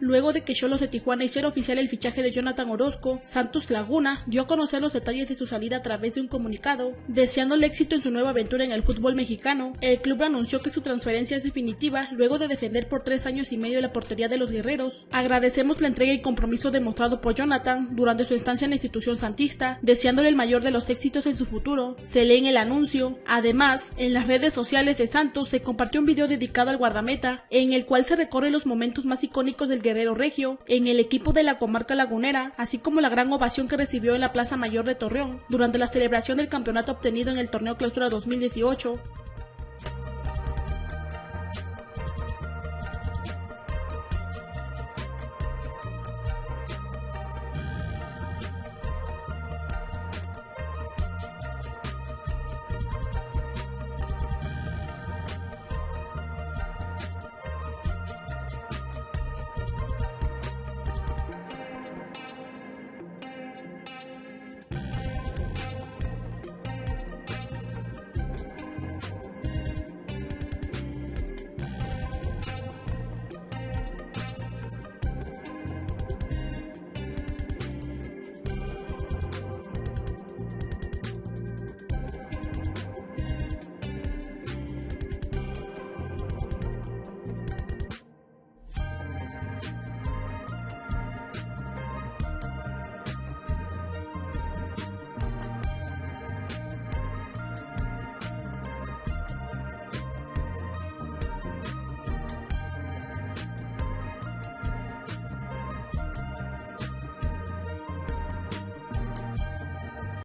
Luego de que Cholos de Tijuana hiciera oficial el fichaje de Jonathan Orozco, Santos Laguna dio a conocer los detalles de su salida a través de un comunicado, deseándole éxito en su nueva aventura en el fútbol mexicano. El club anunció que su transferencia es definitiva luego de defender por tres años y medio la portería de los guerreros. Agradecemos la entrega y compromiso demostrado por Jonathan durante su estancia en la institución santista, deseándole el mayor de los éxitos en su futuro. Se lee en el anuncio. Además, en las redes sociales de Santos se compartió un video dedicado al guardameta, en el cual se recorre los momentos más icónicos del guerrero regio en el equipo de la comarca lagunera, así como la gran ovación que recibió en la Plaza Mayor de Torreón durante la celebración del campeonato obtenido en el torneo Clausura 2018.